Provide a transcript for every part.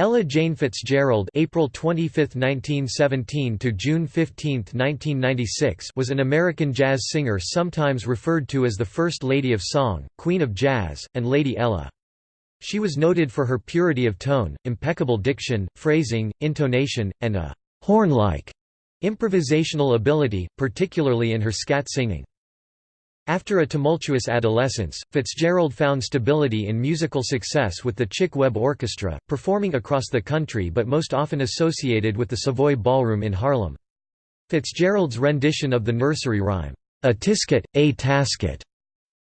Ella Jane Fitzgerald April 25, 1917 to June 15, 1996 was an American jazz singer sometimes referred to as the First Lady of Song, Queen of Jazz, and Lady Ella. She was noted for her purity of tone, impeccable diction, phrasing, intonation, and a «horn-like» improvisational ability, particularly in her scat singing. After a tumultuous adolescence, Fitzgerald found stability in musical success with the Chick Webb Orchestra, performing across the country but most often associated with the Savoy Ballroom in Harlem. Fitzgerald's rendition of the nursery rhyme, "'A Tisket, a Tasket'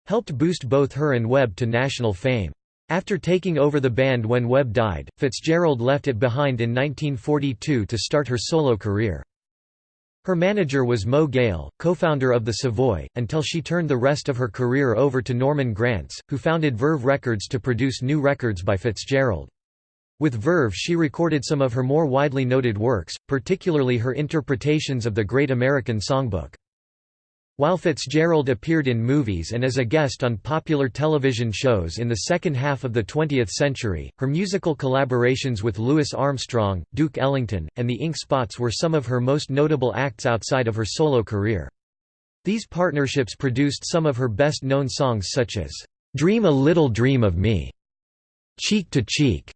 helped boost both her and Webb to national fame. After taking over the band when Webb died, Fitzgerald left it behind in 1942 to start her solo career. Her manager was Moe Gale, co-founder of the Savoy, until she turned the rest of her career over to Norman Granz, who founded Verve Records to produce new records by Fitzgerald. With Verve she recorded some of her more widely noted works, particularly her interpretations of the Great American Songbook. While Fitzgerald appeared in movies and as a guest on popular television shows in the second half of the 20th century, her musical collaborations with Louis Armstrong, Duke Ellington, and the Ink Spots were some of her most notable acts outside of her solo career. These partnerships produced some of her best-known songs such as, "'Dream a Little Dream of Me", "'Cheek to Cheek",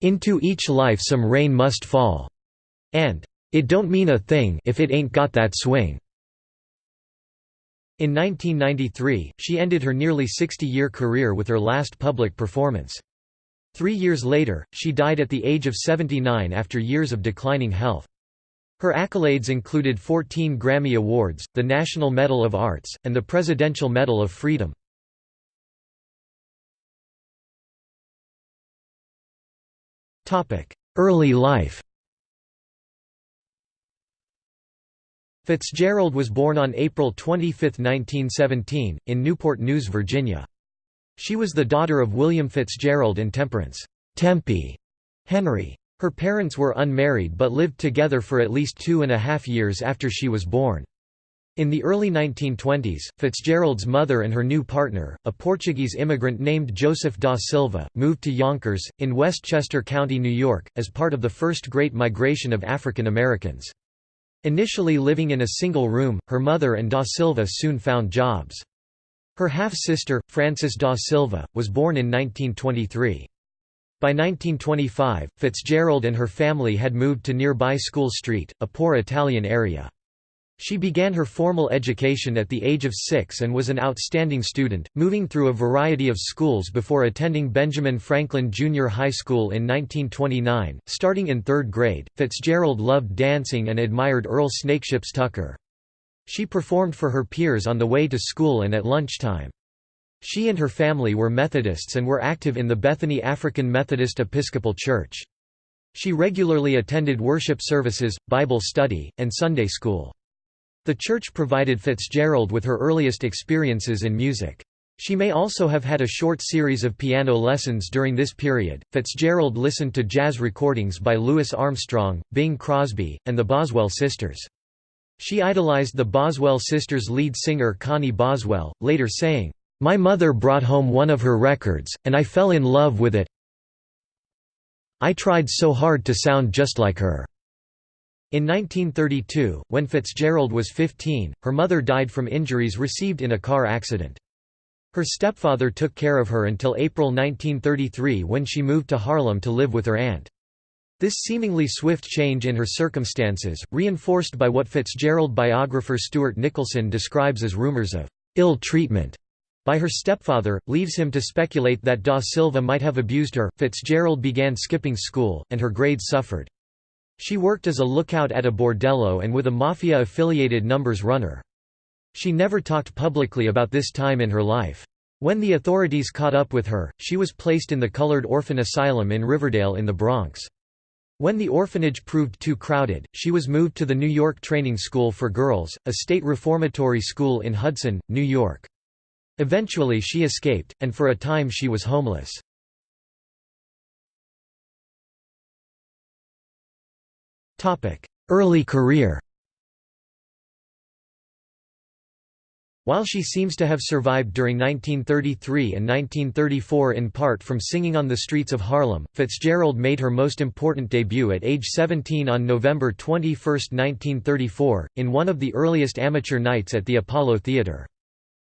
"'Into Each Life Some Rain Must Fall", and "'It Don't Mean a Thing If It Ain't Got That Swing'". In 1993, she ended her nearly 60-year career with her last public performance. Three years later, she died at the age of 79 after years of declining health. Her accolades included 14 Grammy Awards, the National Medal of Arts, and the Presidential Medal of Freedom. Early life Fitzgerald was born on April 25, 1917, in Newport News, Virginia. She was the daughter of William Fitzgerald and Temperance Tempe Henry. Her parents were unmarried but lived together for at least two and a half years after she was born. In the early 1920s, Fitzgerald's mother and her new partner, a Portuguese immigrant named Joseph da Silva, moved to Yonkers, in Westchester County, New York, as part of the first Great Migration of African Americans. Initially living in a single room, her mother and da Silva soon found jobs. Her half-sister, Frances da Silva, was born in 1923. By 1925, Fitzgerald and her family had moved to nearby School Street, a poor Italian area. She began her formal education at the age of six and was an outstanding student, moving through a variety of schools before attending Benjamin Franklin Junior High School in 1929. Starting in third grade, Fitzgerald loved dancing and admired Earl Snakehips Tucker. She performed for her peers on the way to school and at lunchtime. She and her family were Methodists and were active in the Bethany African Methodist Episcopal Church. She regularly attended worship services, Bible study, and Sunday school. The church provided Fitzgerald with her earliest experiences in music. She may also have had a short series of piano lessons during this period. Fitzgerald listened to jazz recordings by Louis Armstrong, Bing Crosby, and the Boswell sisters. She idolized the Boswell sisters' lead singer Connie Boswell, later saying, My mother brought home one of her records, and I fell in love with it. I tried so hard to sound just like her. In 1932, when Fitzgerald was 15, her mother died from injuries received in a car accident. Her stepfather took care of her until April 1933 when she moved to Harlem to live with her aunt. This seemingly swift change in her circumstances, reinforced by what Fitzgerald biographer Stuart Nicholson describes as rumors of ill treatment by her stepfather, leaves him to speculate that Da Silva might have abused her. Fitzgerald began skipping school, and her grades suffered. She worked as a lookout at a bordello and with a mafia-affiliated numbers runner. She never talked publicly about this time in her life. When the authorities caught up with her, she was placed in the Colored Orphan Asylum in Riverdale in the Bronx. When the orphanage proved too crowded, she was moved to the New York Training School for Girls, a state reformatory school in Hudson, New York. Eventually she escaped, and for a time she was homeless. Early career While she seems to have survived during 1933 and 1934 in part from singing on the streets of Harlem, Fitzgerald made her most important debut at age 17 on November 21, 1934, in one of the earliest amateur nights at the Apollo Theatre.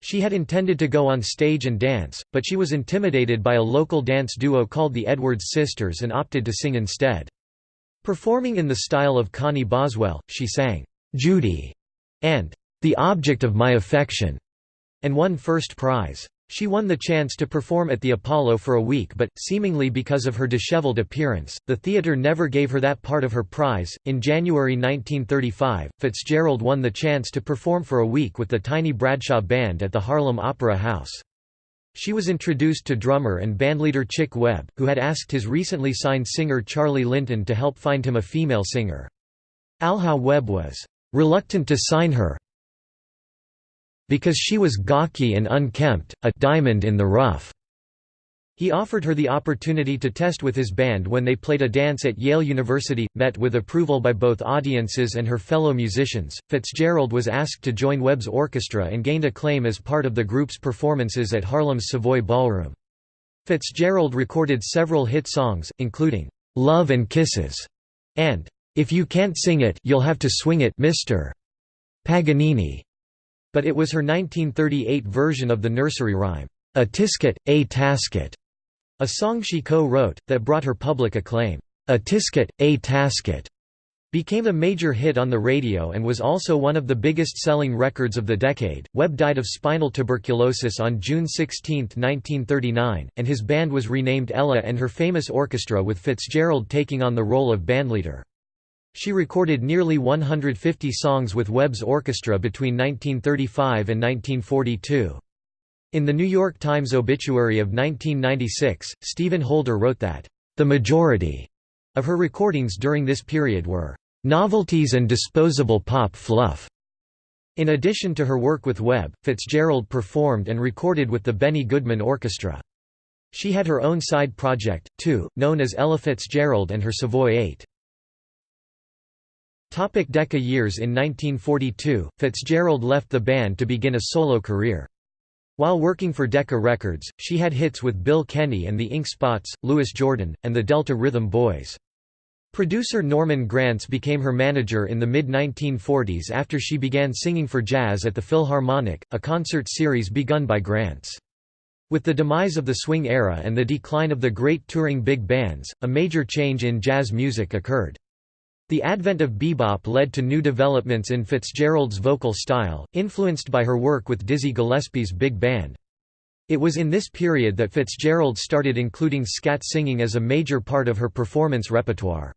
She had intended to go on stage and dance, but she was intimidated by a local dance duo called the Edwards Sisters and opted to sing instead. Performing in the style of Connie Boswell, she sang, "'Judy' and the object of my affection, and won first prize. She won the chance to perform at the Apollo for a week but, seemingly because of her disheveled appearance, the theatre never gave her that part of her prize. In January 1935, Fitzgerald won the chance to perform for a week with the Tiny Bradshaw Band at the Harlem Opera House. She was introduced to drummer and bandleader Chick Webb, who had asked his recently signed singer Charlie Linton to help find him a female singer. Alha Webb was reluctant to sign her, because she was gawky and unkempt, a diamond in the rough. He offered her the opportunity to test with his band when they played a dance at Yale University, met with approval by both audiences and her fellow musicians. Fitzgerald was asked to join Webb's orchestra and gained acclaim as part of the group's performances at Harlem's Savoy Ballroom. Fitzgerald recorded several hit songs, including Love and Kisses and If You Can't Sing It, You'll Have to Swing It, Mr. Paganini but it was her 1938 version of the nursery rhyme, A Tisket, A Tasket, a song she co-wrote, that brought her public acclaim. A Tisket, A Tasket became a major hit on the radio and was also one of the biggest selling records of the decade. Webb died of spinal tuberculosis on June 16, 1939, and his band was renamed Ella and her famous orchestra with Fitzgerald taking on the role of bandleader. She recorded nearly 150 songs with Webb's orchestra between 1935 and 1942. In the New York Times obituary of 1996, Stephen Holden wrote that, "...the majority," of her recordings during this period were, "...novelties and disposable pop fluff." In addition to her work with Webb, Fitzgerald performed and recorded with the Benny Goodman Orchestra. She had her own side project, too, known as Ella Fitzgerald and her Savoy 8. Topic Decca years In 1942, Fitzgerald left the band to begin a solo career. While working for Decca Records, she had hits with Bill Kenny and the Ink Spots, Louis Jordan, and the Delta Rhythm Boys. Producer Norman Granz became her manager in the mid-1940s after she began singing for jazz at the Philharmonic, a concert series begun by Granz. With the demise of the swing era and the decline of the great touring big bands, a major change in jazz music occurred. The advent of bebop led to new developments in Fitzgerald's vocal style, influenced by her work with Dizzy Gillespie's big band. It was in this period that Fitzgerald started including scat singing as a major part of her performance repertoire.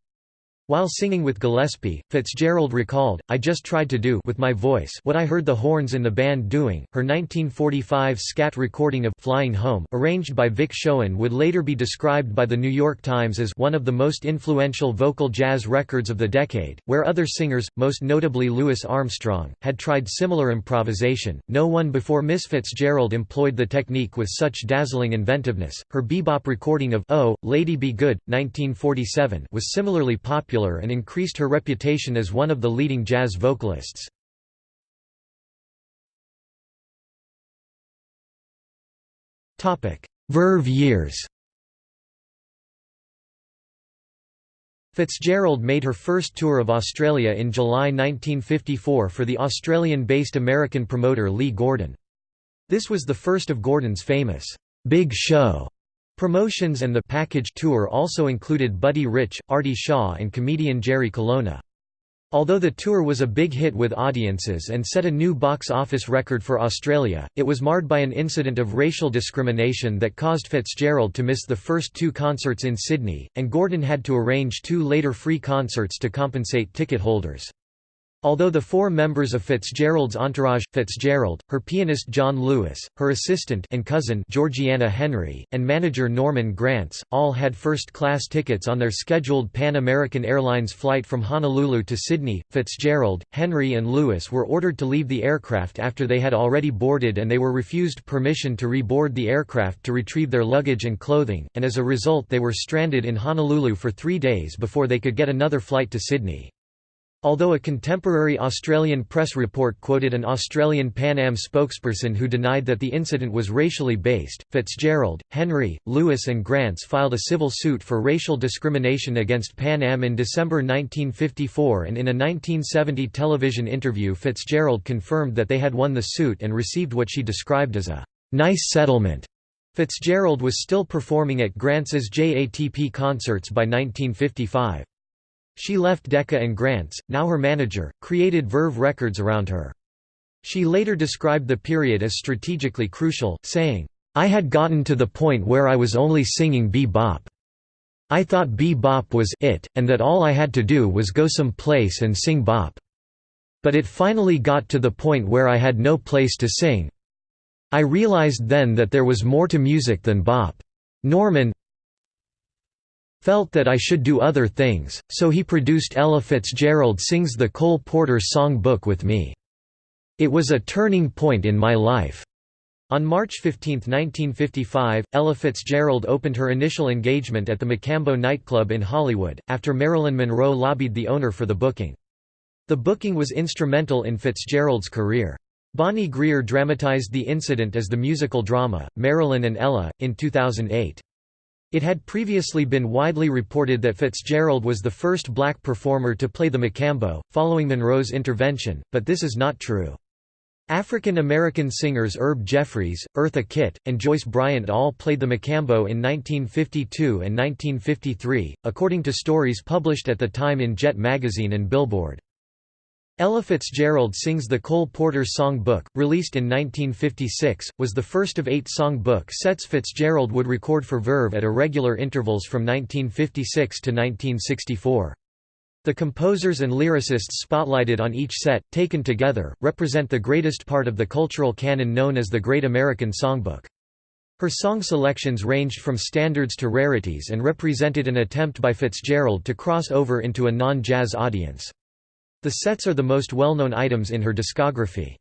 While singing with Gillespie, Fitzgerald recalled, I just tried to do with my voice what I heard the horns in the band doing. Her 1945 scat recording of Flying Home, arranged by Vic Schoen, would later be described by the New York Times as one of the most influential vocal jazz records of the decade. Where other singers, most notably Louis Armstrong, had tried similar improvisation, no one before Miss Fitzgerald employed the technique with such dazzling inventiveness. Her bebop recording of Oh, Lady Be Good, 1947, was similarly popular popular and increased her reputation as one of the leading jazz vocalists. Verve years Fitzgerald made her first tour of Australia in July 1954 for the Australian-based American promoter Lee Gordon. This was the first of Gordon's famous, "'Big Show' Promotions and the package tour also included Buddy Rich, Artie Shaw and comedian Jerry Colonna. Although the tour was a big hit with audiences and set a new box office record for Australia, it was marred by an incident of racial discrimination that caused Fitzgerald to miss the first two concerts in Sydney, and Gordon had to arrange two later free concerts to compensate ticket holders. Although the four members of Fitzgerald's entourage, Fitzgerald, her pianist John Lewis, her assistant and cousin Georgiana Henry, and manager Norman Granz, all had first-class tickets on their scheduled Pan American Airlines flight from Honolulu to Sydney, Fitzgerald, Henry and Lewis were ordered to leave the aircraft after they had already boarded and they were refused permission to reboard the aircraft to retrieve their luggage and clothing, and as a result they were stranded in Honolulu for three days before they could get another flight to Sydney. Although a contemporary Australian press report quoted an Australian Pan Am spokesperson who denied that the incident was racially based, Fitzgerald, Henry, Lewis and Granz filed a civil suit for racial discrimination against Pan Am in December 1954 and in a 1970 television interview Fitzgerald confirmed that they had won the suit and received what she described as a «nice settlement». Fitzgerald was still performing at Granz's JATP concerts by 1955. She left Decca and Granz, now her manager, created Verve Records around her. She later described the period as strategically crucial, saying, I had gotten to the point where I was only singing bebop. I thought bebop was it, and that all I had to do was go some place and sing bop. But it finally got to the point where I had no place to sing. I realized then that there was more to music than bop. Norman, felt that I should do other things, so he produced Ella Fitzgerald Sings the Cole Porter Song Book with me. It was a turning point in my life. On March 15, 1955, Ella Fitzgerald opened her initial engagement at the Mocambo nightclub in Hollywood, after Marilyn Monroe lobbied the owner for the booking. The booking was instrumental in Fitzgerald's career. Bonnie Greer dramatized the incident as the musical drama, Marilyn and Ella, in 2008. It had previously been widely reported that Fitzgerald was the first black performer to play the Mocambo, following Monroe's intervention, but this is not true. African American singers Herb Jeffries, Eartha Kitt, and Joyce Bryant all played the Mocambo in 1952 and 1953, according to stories published at the time in Jet magazine and Billboard. Ella Fitzgerald Sings the Cole Porter Song Book, released in 1956, was the first of eight song book sets Fitzgerald would record for Verve at irregular intervals from 1956 to 1964. The composers and lyricists spotlighted on each set, taken together, represent the greatest part of the cultural canon known as the Great American Songbook. Her song selections ranged from standards to rarities and represented an attempt by Fitzgerald to cross over into a non-jazz audience. The sets are the most well-known items in her discography.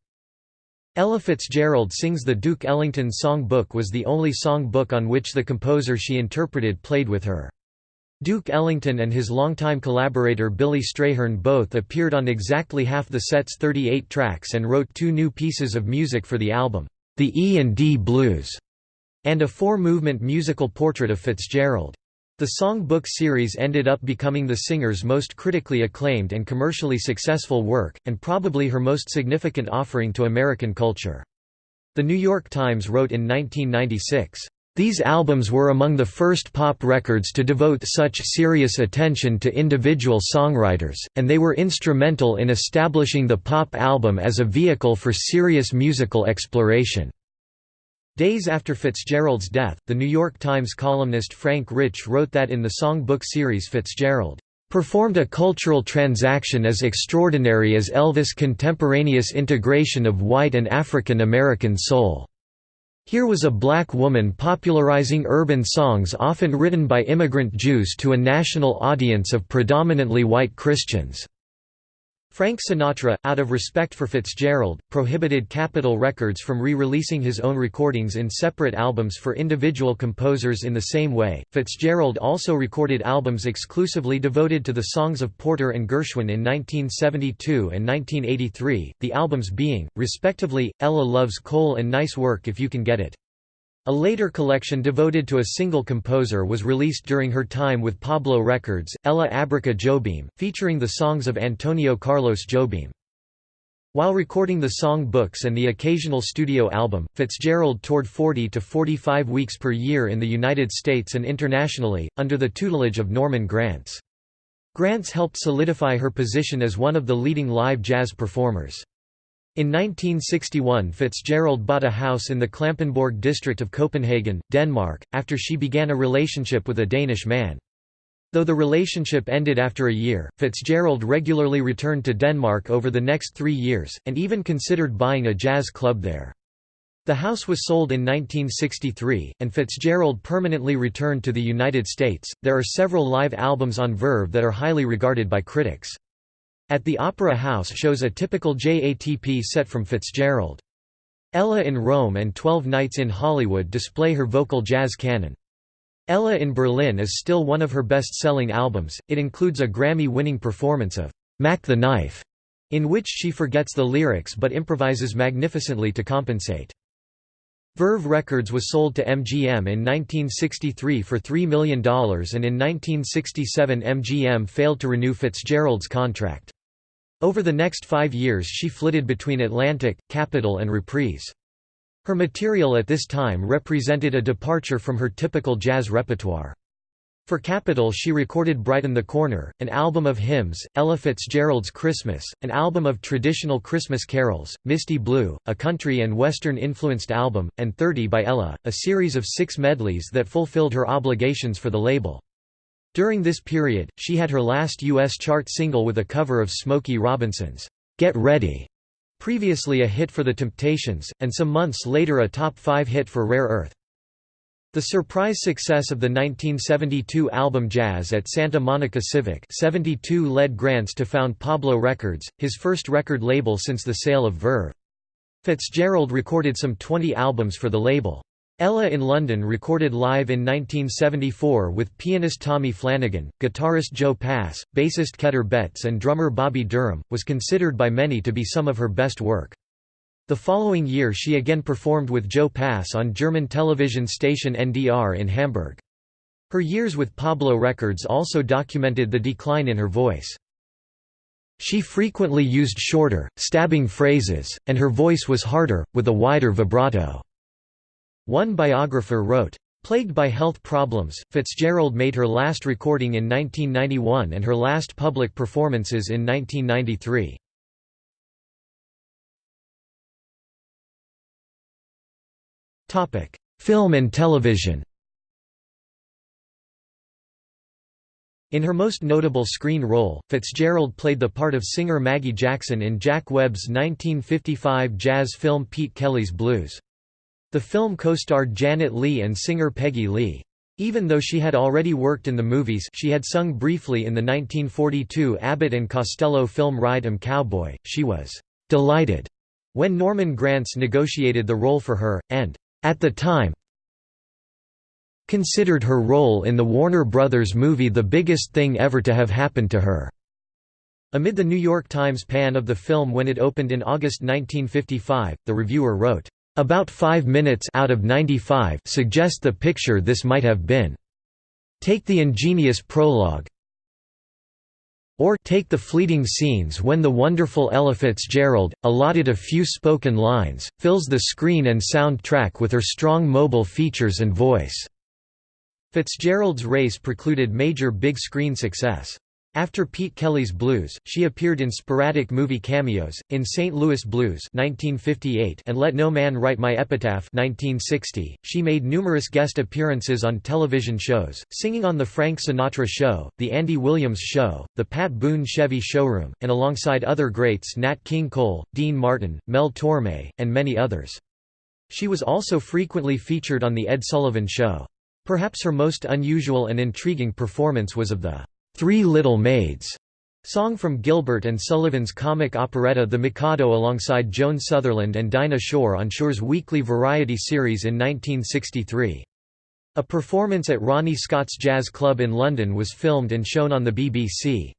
Ella Fitzgerald sings the Duke Ellington Song Book was the only song book on which the composer she interpreted played with her. Duke Ellington and his longtime collaborator Billy Strayhorn both appeared on exactly half the set's 38 tracks and wrote two new pieces of music for the album, The E&D Blues, and a four-movement musical portrait of Fitzgerald. The song book series ended up becoming the singer's most critically acclaimed and commercially successful work, and probably her most significant offering to American culture. The New York Times wrote in 1996, "...these albums were among the first pop records to devote such serious attention to individual songwriters, and they were instrumental in establishing the pop album as a vehicle for serious musical exploration." Days after Fitzgerald's death, The New York Times columnist Frank Rich wrote that in the song book series Fitzgerald performed a cultural transaction as extraordinary as Elvis' contemporaneous integration of white and African American soul. Here was a black woman popularizing urban songs often written by immigrant Jews to a national audience of predominantly white Christians. Frank Sinatra, out of respect for Fitzgerald, prohibited Capitol Records from re-releasing his own recordings in separate albums for individual composers in the same way. Fitzgerald also recorded albums exclusively devoted to the songs of Porter and Gershwin in 1972 and 1983, the albums being, respectively, Ella Loves Cole and Nice Work If You Can Get It. A later collection devoted to a single composer was released during her time with Pablo Records, Ella Abraça Jobim, featuring the songs of Antonio Carlos Jobim. While recording the song books and the occasional studio album, Fitzgerald toured 40 to 45 weeks per year in the United States and internationally, under the tutelage of Norman Granz. Granz helped solidify her position as one of the leading live jazz performers. In 1961 Fitzgerald bought a house in the Klampenborg district of Copenhagen, Denmark, after she began a relationship with a Danish man. Though the relationship ended after a year, Fitzgerald regularly returned to Denmark over the next three years, and even considered buying a jazz club there. The house was sold in 1963, and Fitzgerald permanently returned to the United States. There are several live albums on Verve that are highly regarded by critics. At the Opera House shows a typical JATP set from Fitzgerald. Ella in Rome and Twelve Nights in Hollywood display her vocal jazz canon. Ella in Berlin is still one of her best-selling albums, it includes a Grammy-winning performance of Mack the Knife, in which she forgets the lyrics but improvises magnificently to compensate. Verve Records was sold to MGM in 1963 for $3 million and in 1967 MGM failed to renew Fitzgerald's contract. Over the next five years she flitted between Atlantic, Capitol and Reprise. Her material at this time represented a departure from her typical jazz repertoire. For Capitol she recorded Brighten the Corner, an album of hymns, Ella Fitzgerald's Christmas, an album of traditional Christmas carols, Misty Blue, a country and western-influenced album, and 30 by Ella, a series of six medleys that fulfilled her obligations for the label. During this period, she had her last U.S. chart single with a cover of Smokey Robinson's, "'Get Ready' previously a hit for The Temptations, and some months later a top 5 hit for Rare Earth. The surprise success of the 1972 album Jazz at Santa Monica Civic 72 led Granz to found Pablo Records, his first record label since the sale of Verve. Fitzgerald recorded some 20 albums for the label. Ella in London recorded live in 1974 with pianist Tommy Flanagan, guitarist Joe Pass, bassist Keter Betts and drummer Bobby Durham, was considered by many to be some of her best work. The following year she again performed with Joe Pass on German television station NDR in Hamburg. Her years with Pablo Records also documented the decline in her voice. She frequently used shorter, stabbing phrases, and her voice was harder, with a wider vibrato. One biographer wrote, Plagued by health problems, Fitzgerald made her last recording in 1991 and her last public performances in 1993. Film and television In her most notable screen role, Fitzgerald played the part of singer Maggie Jackson in Jack Webb's 1955 jazz film Pete Kelly's Blues. The film co-starred Janet Leigh and singer Peggy Lee. Even though she had already worked in the movies she had sung briefly in the 1942 Abbott and Costello film Ride 'em Cowboy, she was «delighted» when Norman Granz negotiated the role for her, and at the time considered her role in the Warner Brothers movie the biggest thing ever to have happened to her. Amid the New York Times pan of the film when it opened in August 1955, the reviewer wrote, "...about five minutes out of 95 suggest the picture this might have been. Take the ingenious prologue, or take the fleeting scenes when the wonderful Ella Fitzgerald, allotted a few spoken lines, fills the screen and soundtrack with her strong mobile features and voice." Fitzgerald's race precluded major big screen success. After Pete Kelly's Blues, she appeared in sporadic movie cameos, in St. Louis Blues 1958 and Let No Man Write My Epitaph 1960. She made numerous guest appearances on television shows, singing on The Frank Sinatra Show, The Andy Williams Show, The Pat Boone Chevy Showroom, and alongside other greats Nat King Cole, Dean Martin, Mel Torme, and many others. She was also frequently featured on The Ed Sullivan Show. Perhaps her most unusual and intriguing performance was of the Three Little Maids song from Gilbert and Sullivan's comic operetta The Mikado alongside Joan Sutherland and Dinah Shore on Shore's weekly variety series in 1963. A performance at Ronnie Scott's Jazz Club in London was filmed and shown on the BBC.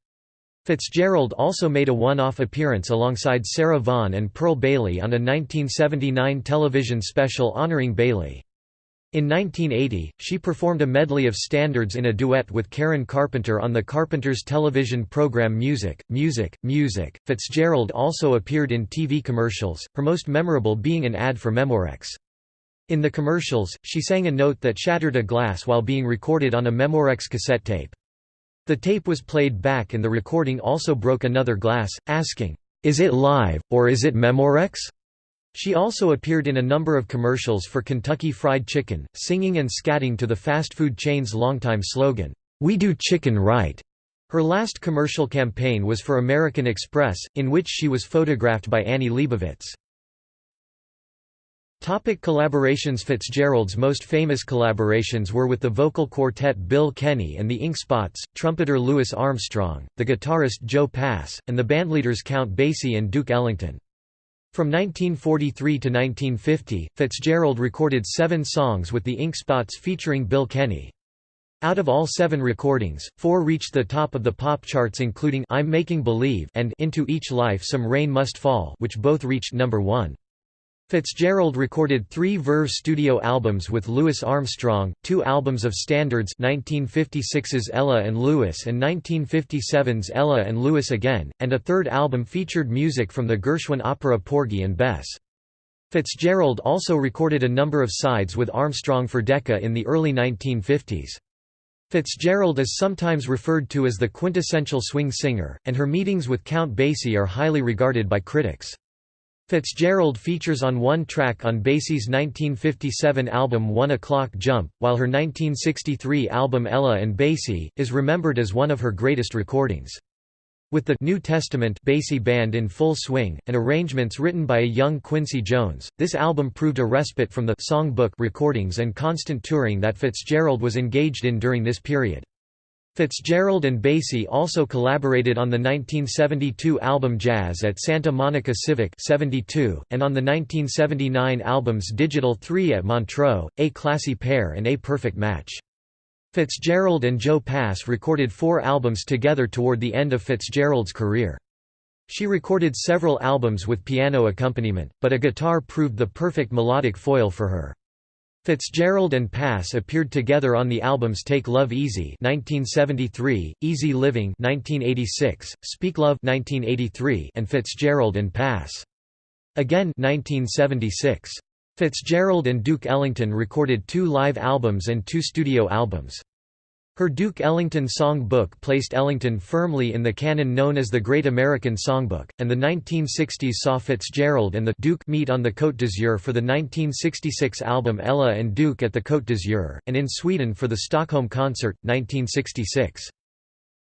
Fitzgerald also made a one-off appearance alongside Sarah Vaughan and Pearl Bailey on a 1979 television special honouring Bailey. In 1980, she performed a medley of standards in a duet with Karen Carpenter on the Carpenters television program Music, Music, Music. Fitzgerald also appeared in TV commercials, her most memorable being an ad for Memorex. In the commercials, she sang a note that shattered a glass while being recorded on a Memorex cassette tape. The tape was played back and the recording also broke another glass, asking, "'Is it live, or is it Memorex?' She also appeared in a number of commercials for Kentucky Fried Chicken, singing and scatting to the fast food chain's longtime slogan, "'We do chicken right'". Her last commercial campaign was for American Express, in which she was photographed by Annie Leibovitz. Topic collaborations Fitzgerald's most famous collaborations were with the vocal quartet Bill Kenny and the Ink Spots, trumpeter Louis Armstrong, the guitarist Joe Pass, and the bandleaders Count Basie and Duke Ellington. From 1943 to 1950, Fitzgerald recorded seven songs with the Ink Spots featuring Bill Kenny. Out of all seven recordings, four reached the top of the pop charts including I'm Making Believe and Into Each Life Some Rain Must Fall which both reached number one. Fitzgerald recorded three Verve studio albums with Louis Armstrong, two albums of standards 1956's Ella and Louis and 1957's Ella and Louis Again, and a third album featured music from the Gershwin opera Porgy and Bess. Fitzgerald also recorded a number of sides with Armstrong for Decca in the early 1950s. Fitzgerald is sometimes referred to as the quintessential swing singer, and her meetings with Count Basie are highly regarded by critics. Fitzgerald features on one track on Basie's 1957 album One O'Clock Jump, while her 1963 album Ella and Basie, is remembered as one of her greatest recordings. With the New Testament Basie band in full swing, and arrangements written by a young Quincy Jones, this album proved a respite from the songbook recordings and constant touring that Fitzgerald was engaged in during this period. Fitzgerald and Basie also collaborated on the 1972 album Jazz at Santa Monica Civic 72, and on the 1979 albums Digital 3 at Montreux, A Classy Pair and A Perfect Match. Fitzgerald and Joe Pass recorded four albums together toward the end of Fitzgerald's career. She recorded several albums with piano accompaniment, but a guitar proved the perfect melodic foil for her. Fitzgerald and Pass appeared together on the albums Take Love Easy (1973), Easy Living (1986), Speak Love (1983), and Fitzgerald and Pass. Again 1976. Fitzgerald and Duke Ellington recorded two live albums and two studio albums. Her Duke Ellington Song Book placed Ellington firmly in the canon known as the Great American Songbook, and the 1960s saw Fitzgerald and the Duke meet on the Côte d'Azur for the 1966 album Ella and Duke at the Côte d'Azur, and in Sweden for the Stockholm Concert, 1966.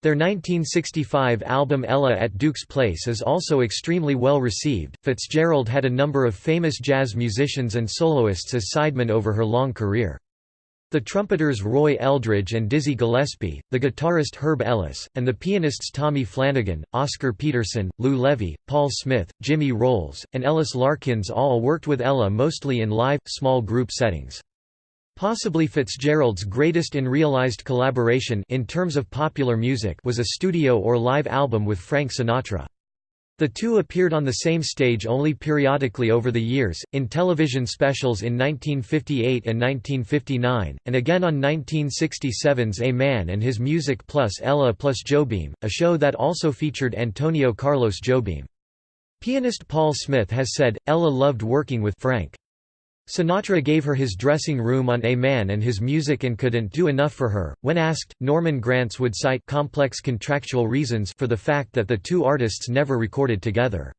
Their 1965 album Ella at Duke's Place is also extremely well received. Fitzgerald had a number of famous jazz musicians and soloists as sidemen over her long career. The trumpeters Roy Eldridge and Dizzy Gillespie, the guitarist Herb Ellis, and the pianists Tommy Flanagan, Oscar Peterson, Lou Levy, Paul Smith, Jimmy Rowles, and Ellis Larkins all worked with Ella mostly in live, small group settings. Possibly Fitzgerald's greatest in-realized collaboration in terms of popular music was a studio or live album with Frank Sinatra. The two appeared on the same stage only periodically over the years, in television specials in 1958 and 1959, and again on 1967's A Man and His Music plus Ella plus Jobim, a show that also featured Antonio Carlos Jobim. Pianist Paul Smith has said, Ella loved working with Frank. Sinatra gave her his dressing room on A Man and his music and couldn't do enough for her. When asked, Norman Granz would cite complex contractual reasons for the fact that the two artists never recorded together.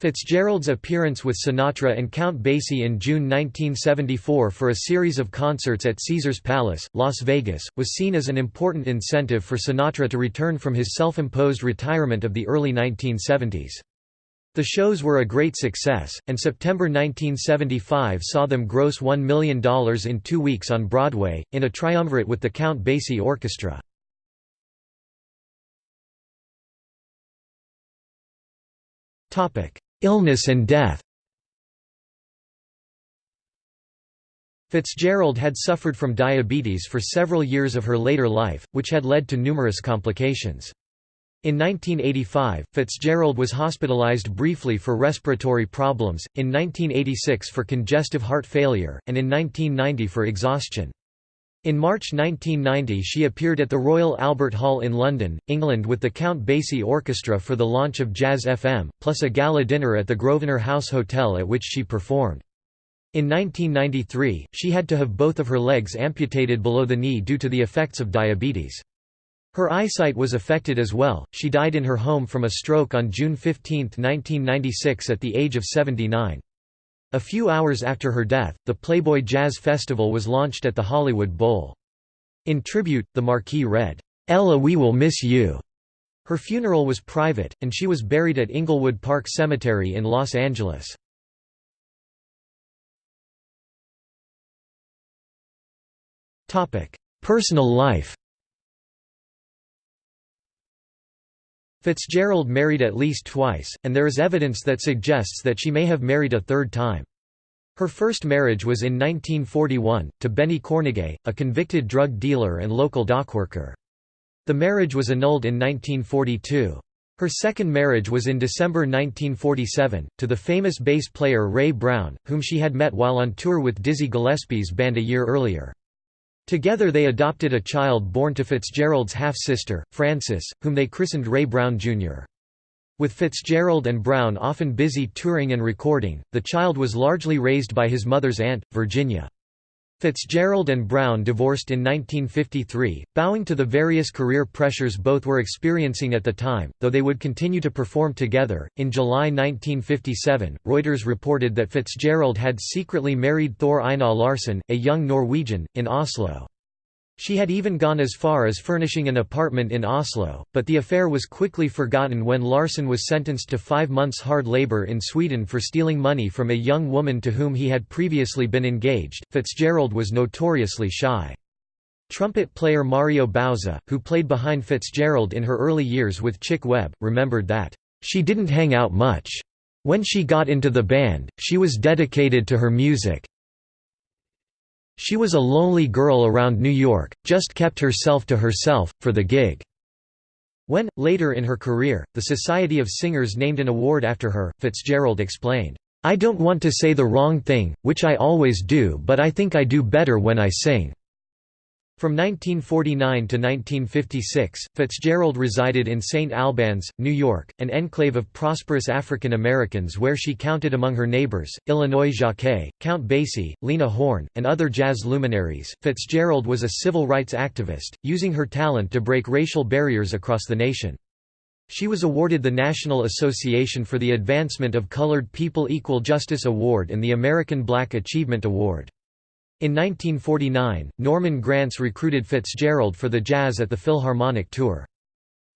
Fitzgerald's appearance with Sinatra and Count Basie in June 1974 for a series of concerts at Caesars Palace, Las Vegas, was seen as an important incentive for Sinatra to return from his self-imposed retirement of the early 1970s. The shows were a great success, and September 1975 saw them gross $1 million in two weeks on Broadway, in a triumvirate with the Count Basie Orchestra. Illness and death Fitzgerald had suffered from diabetes for several years of her later life, which had led to numerous complications. In 1985, Fitzgerald was hospitalized briefly for respiratory problems, in 1986 for congestive heart failure, and in 1990 for exhaustion. In March 1990 she appeared at the Royal Albert Hall in London, England with the Count Basie Orchestra for the launch of Jazz FM, plus a gala dinner at the Grosvenor House Hotel at which she performed. In 1993, she had to have both of her legs amputated below the knee due to the effects of diabetes. Her eyesight was affected as well. She died in her home from a stroke on June 15, 1996 at the age of 79. A few hours after her death, the Playboy Jazz Festival was launched at the Hollywood Bowl. In tribute, the marquee read, "'Ella we will miss you'". Her funeral was private, and she was buried at Inglewood Park Cemetery in Los Angeles. Personal life Fitzgerald married at least twice, and there is evidence that suggests that she may have married a third time. Her first marriage was in 1941, to Benny Kornegay, a convicted drug dealer and local dockworker. The marriage was annulled in 1942. Her second marriage was in December 1947, to the famous bass player Ray Brown, whom she had met while on tour with Dizzy Gillespie's band a year earlier. Together they adopted a child born to Fitzgerald's half-sister, Frances, whom they christened Ray Brown Jr. With Fitzgerald and Brown often busy touring and recording, the child was largely raised by his mother's aunt, Virginia. Fitzgerald and Brown divorced in 1953, bowing to the various career pressures both were experiencing at the time, though they would continue to perform together. In July 1957, Reuters reported that Fitzgerald had secretly married Thor Einar Larsen, a young Norwegian, in Oslo. She had even gone as far as furnishing an apartment in Oslo, but the affair was quickly forgotten when Larsen was sentenced to five months hard labor in Sweden for stealing money from a young woman to whom he had previously been engaged. Fitzgerald was notoriously shy. Trumpet player Mario Bauza, who played behind Fitzgerald in her early years with Chick Webb, remembered that, "...she didn't hang out much. When she got into the band, she was dedicated to her music, she was a lonely girl around New York, just kept herself to herself, for the gig." When, later in her career, the Society of Singers named an award after her, Fitzgerald explained, "'I don't want to say the wrong thing, which I always do but I think I do better when I sing. From 1949 to 1956, Fitzgerald resided in St. Albans, New York, an enclave of prosperous African Americans where she counted among her neighbors, Illinois Jacquet, Count Basie, Lena Horne, and other jazz luminaries. Fitzgerald was a civil rights activist, using her talent to break racial barriers across the nation. She was awarded the National Association for the Advancement of Colored People Equal Justice Award and the American Black Achievement Award. In 1949, Norman Granz recruited Fitzgerald for the Jazz at the Philharmonic Tour.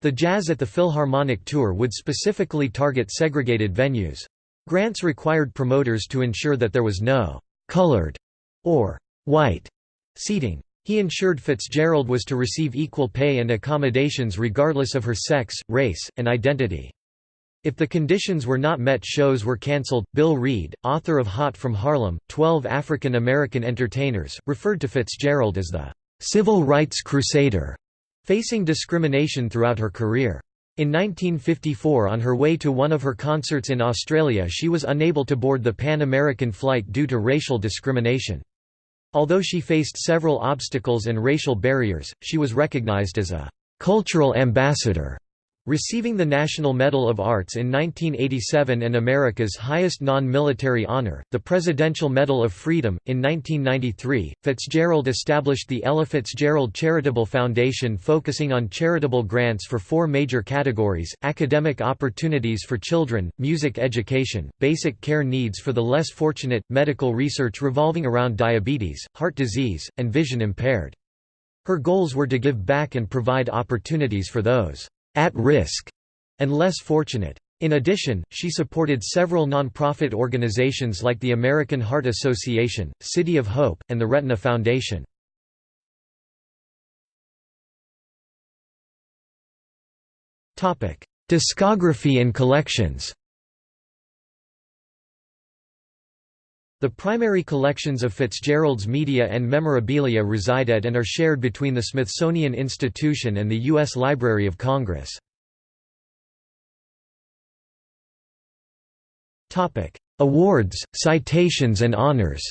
The Jazz at the Philharmonic Tour would specifically target segregated venues. Granz required promoters to ensure that there was no «colored» or «white» seating. He ensured Fitzgerald was to receive equal pay and accommodations regardless of her sex, race, and identity. If the conditions were not met shows were cancelled. Bill Reed, author of Hot from Harlem, 12 African American Entertainers, referred to Fitzgerald as the "...civil rights crusader", facing discrimination throughout her career. In 1954 on her way to one of her concerts in Australia she was unable to board the Pan American flight due to racial discrimination. Although she faced several obstacles and racial barriers, she was recognized as a "...cultural ambassador." Receiving the National Medal of Arts in 1987 and America's highest non-military honor, the Presidential Medal of Freedom, in 1993, Fitzgerald established the Ella Fitzgerald Charitable Foundation focusing on charitable grants for four major categories, academic opportunities for children, music education, basic care needs for the less fortunate, medical research revolving around diabetes, heart disease, and vision impaired. Her goals were to give back and provide opportunities for those at risk and less fortunate. In addition, she supported several nonprofit organizations like the American Heart Association, City of Hope, and the Retina Foundation. Discography and collections The primary collections of Fitzgerald's media and memorabilia reside at and are shared between the Smithsonian Institution and the U.S. Library of Congress. Awards, citations and honors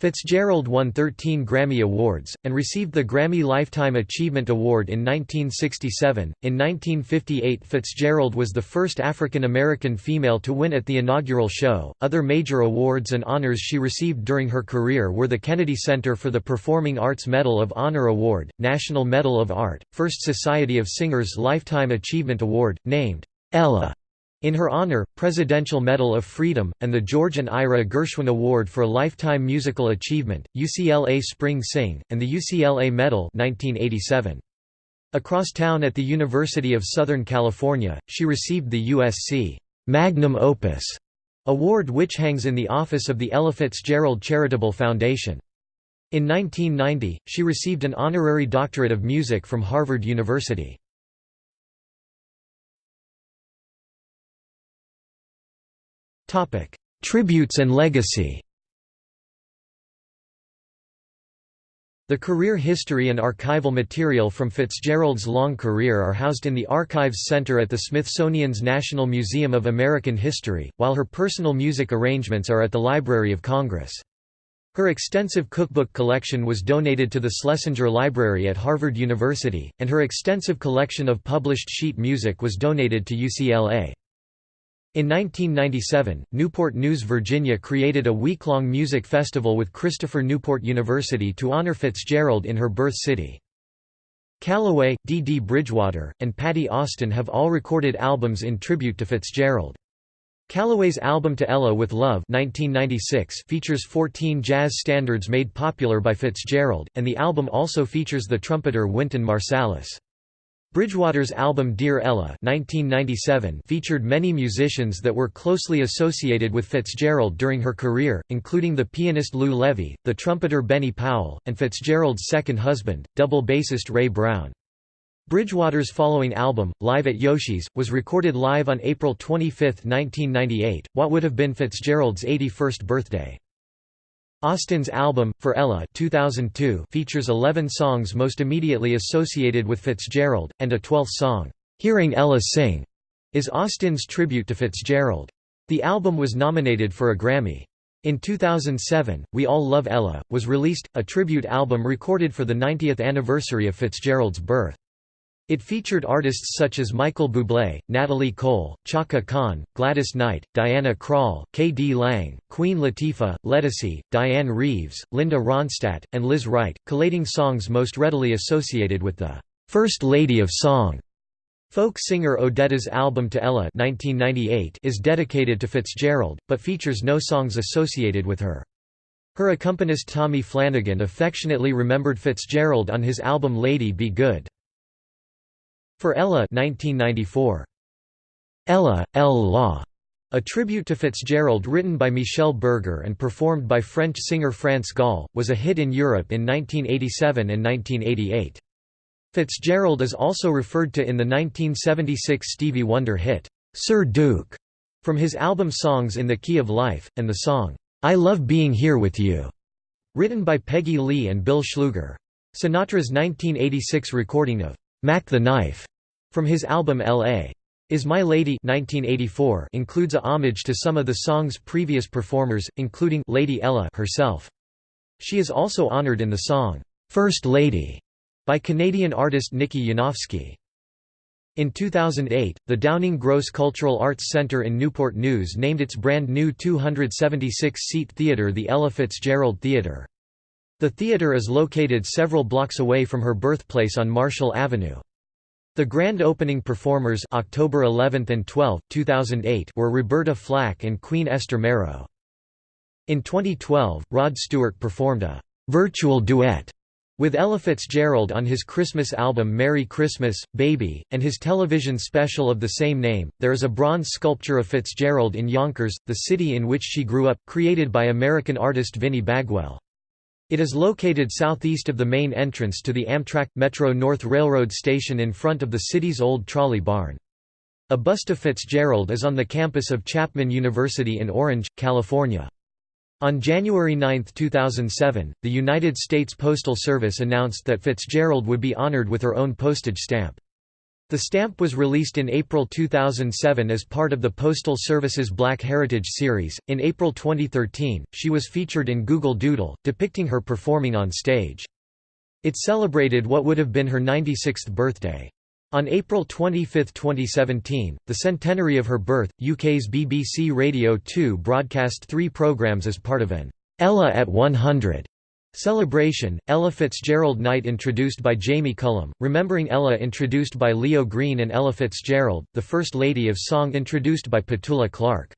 Fitzgerald won 13 Grammy Awards, and received the Grammy Lifetime Achievement Award in 1967. In 1958, Fitzgerald was the first African American female to win at the inaugural show. Other major awards and honors she received during her career were the Kennedy Center for the Performing Arts Medal of Honor Award, National Medal of Art, First Society of Singers Lifetime Achievement Award, named Ella in her honor, Presidential Medal of Freedom, and the George and Ira Gershwin Award for Lifetime Musical Achievement, UCLA Spring Sing, and the UCLA Medal 1987. Across town at the University of Southern California, she received the USC Magnum Opus award which hangs in the office of the Ella Fitzgerald Charitable Foundation. In 1990, she received an honorary doctorate of music from Harvard University. Tributes and legacy The career history and archival material from Fitzgerald's long career are housed in the Archives Center at the Smithsonian's National Museum of American History, while her personal music arrangements are at the Library of Congress. Her extensive cookbook collection was donated to the Schlesinger Library at Harvard University, and her extensive collection of published sheet music was donated to UCLA. In 1997, Newport News, Virginia created a week-long music festival with Christopher Newport University to honor Fitzgerald in her birth city. Callaway, Dee Bridgewater, and Patti Austin have all recorded albums in tribute to Fitzgerald. Callaway's album To Ella with Love 1996 features 14 jazz standards made popular by Fitzgerald, and the album also features the trumpeter Wynton Marsalis. Bridgewater's album Dear Ella 1997 featured many musicians that were closely associated with Fitzgerald during her career, including the pianist Lou Levy, the trumpeter Benny Powell, and Fitzgerald's second husband, double bassist Ray Brown. Bridgewater's following album, Live at Yoshi's, was recorded live on April 25, 1998, what would have been Fitzgerald's 81st birthday. Austin's album, For Ella 2002 features 11 songs most immediately associated with Fitzgerald, and a twelfth song, Hearing Ella Sing, is Austin's tribute to Fitzgerald. The album was nominated for a Grammy. In 2007, We All Love Ella, was released, a tribute album recorded for the 90th anniversary of Fitzgerald's birth. It featured artists such as Michael Bublé, Natalie Cole, Chaka Khan, Gladys Knight, Diana Krall, K.D. Lang, Queen Latifah, Ledisi, Dianne Reeves, Linda Ronstadt, and Lizz Wright, collating songs most readily associated with the First Lady of Song. Folk singer Odetta's album To Ella 1998 is dedicated to Fitzgerald, but features no songs associated with her. Her accompanist Tommy Flanagan affectionately remembered Fitzgerald on his album Lady Be Good. For Ella 1994. Ella, Elle l'a, a tribute to Fitzgerald written by Michel Berger and performed by French singer France Gall, was a hit in Europe in 1987 and 1988. Fitzgerald is also referred to in the 1976 Stevie Wonder hit, Sir Duke, from his album Songs in the Key of Life, and the song, I Love Being Here With You, written by Peggy Lee and Bill Schluger. Sinatra's 1986 recording of Mack the Knife from his album L.A. Is My Lady 1984 includes a homage to some of the song's previous performers, including Lady Ella herself. She is also honored in the song, First Lady, by Canadian artist Nikki Yanofsky. In 2008, the Downing Gross Cultural Arts Centre in Newport News named its brand new 276-seat theatre the Ella Fitzgerald Theatre. The theatre is located several blocks away from her birthplace on Marshall Avenue. The grand opening performers October 11 and 12, 2008 were Roberta Flack and Queen Esther Marrow. In 2012, Rod Stewart performed a «virtual duet» with Ella Fitzgerald on his Christmas album Merry Christmas, Baby, and his television special of the same name. There is a bronze sculpture of Fitzgerald in Yonkers, the city in which she grew up, created by American artist Vinnie Bagwell. It is located southeast of the main entrance to the Amtrak – Metro North Railroad station in front of the city's old trolley barn. A bust of Fitzgerald is on the campus of Chapman University in Orange, California. On January 9, 2007, the United States Postal Service announced that Fitzgerald would be honored with her own postage stamp. The stamp was released in April 2007 as part of the Postal Service's Black Heritage series. In April 2013, she was featured in Google Doodle, depicting her performing on stage. It celebrated what would have been her 96th birthday. On April 25, 2017, the centenary of her birth, UK's BBC Radio 2 broadcast three programmes as part of an Ella at 100 Celebration, Ella Fitzgerald Night introduced by Jamie Cullum, Remembering Ella introduced by Leo Green and Ella Fitzgerald, the First Lady of Song introduced by Petula Clark.